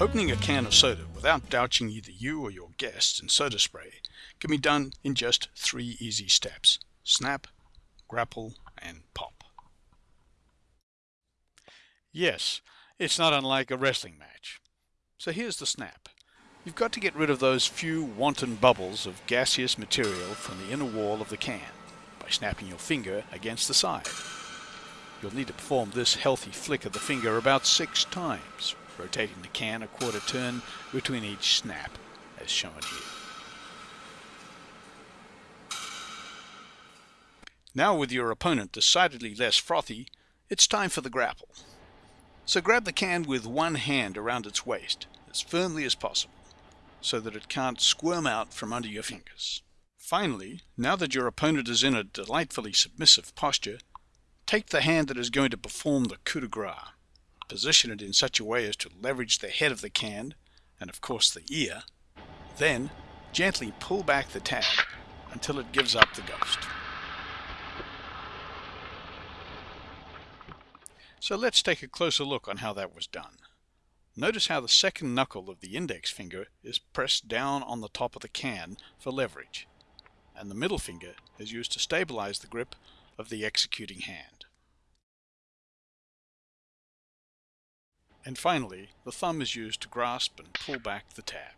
Opening a can of soda without douching either you or your guests in soda spray can be done in just three easy steps. Snap, grapple, and pop. Yes, it's not unlike a wrestling match. So here's the snap. You've got to get rid of those few wanton bubbles of gaseous material from the inner wall of the can by snapping your finger against the side. You'll need to perform this healthy flick of the finger about six times, rotating the can a quarter turn between each snap, as shown here. Now with your opponent decidedly less frothy, it's time for the grapple. So grab the can with one hand around its waist, as firmly as possible, so that it can't squirm out from under your fingers. Finally, now that your opponent is in a delightfully submissive posture, take the hand that is going to perform the coup de grace, position it in such a way as to leverage the head of the can, and of course the ear, then gently pull back the tab until it gives up the ghost. So let's take a closer look on how that was done. Notice how the second knuckle of the index finger is pressed down on the top of the can for leverage, and the middle finger is used to stabilize the grip of the executing hand. And finally, the thumb is used to grasp and pull back the tab.